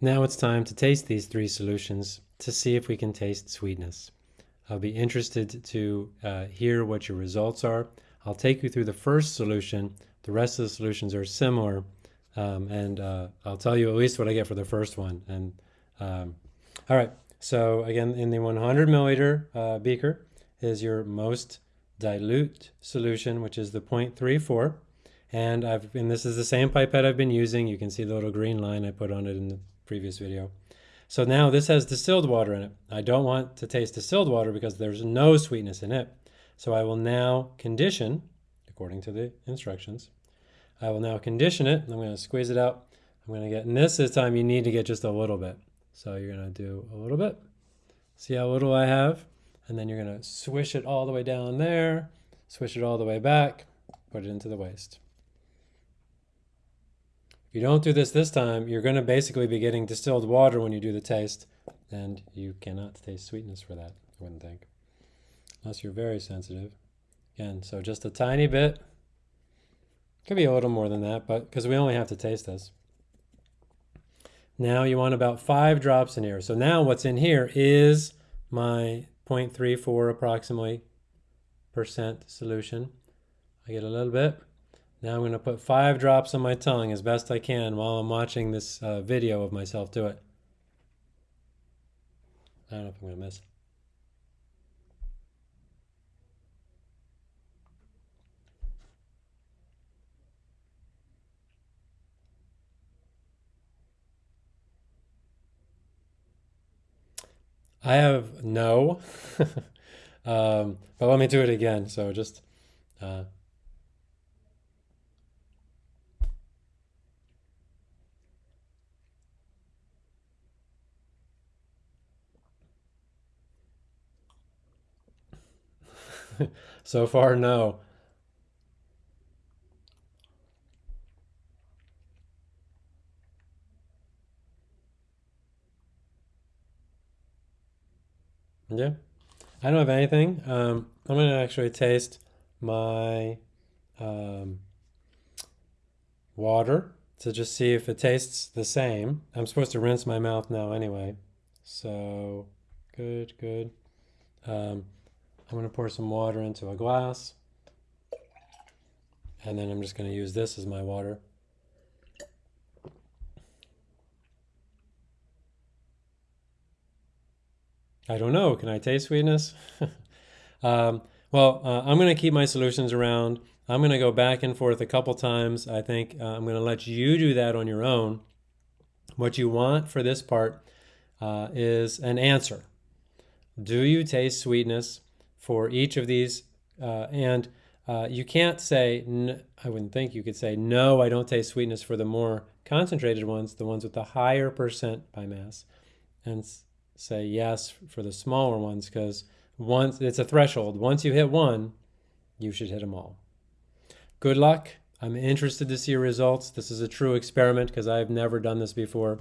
Now it's time to taste these three solutions to see if we can taste sweetness. I'll be interested to uh, hear what your results are. I'll take you through the first solution. The rest of the solutions are similar, um, and uh, I'll tell you at least what I get for the first one. And um, all right, so again, in the 100 milliliter uh, beaker is your most dilute solution, which is the 0.34. And I've and this is the same pipette I've been using. You can see the little green line I put on it in the previous video. So now this has distilled water in it. I don't want to taste distilled water because there's no sweetness in it. So I will now condition, according to the instructions, I will now condition it. I'm going to squeeze it out. I'm going to get, and this, this time you need to get just a little bit. So you're going to do a little bit. See how little I have? And then you're going to swish it all the way down there, swish it all the way back, put it into the waste. If you don't do this this time, you're going to basically be getting distilled water when you do the taste, and you cannot taste sweetness for that, I wouldn't think, unless you're very sensitive. Again, so just a tiny bit. Could be a little more than that, but because we only have to taste this. Now you want about five drops in here. So now what's in here is my 0.34 approximately percent solution. I get a little bit. Now I'm going to put five drops on my tongue as best I can while I'm watching this uh, video of myself do it. I don't know if I'm going to miss. I have no, um, but let me do it again. So just uh, so far, no. Yeah, I don't have anything. Um, I'm gonna actually taste my um, water to just see if it tastes the same. I'm supposed to rinse my mouth now anyway. So, good, good. Um, I'm going to pour some water into a glass. And then I'm just going to use this as my water. I don't know. Can I taste sweetness? um, well, uh, I'm going to keep my solutions around. I'm going to go back and forth a couple times. I think uh, I'm going to let you do that on your own. What you want for this part uh, is an answer. Do you taste sweetness? For each of these. Uh, and uh, you can't say, I wouldn't think you could say, no, I don't taste sweetness for the more concentrated ones, the ones with the higher percent by mass, and say yes for the smaller ones because once it's a threshold. Once you hit one, you should hit them all. Good luck. I'm interested to see your results. This is a true experiment because I've never done this before.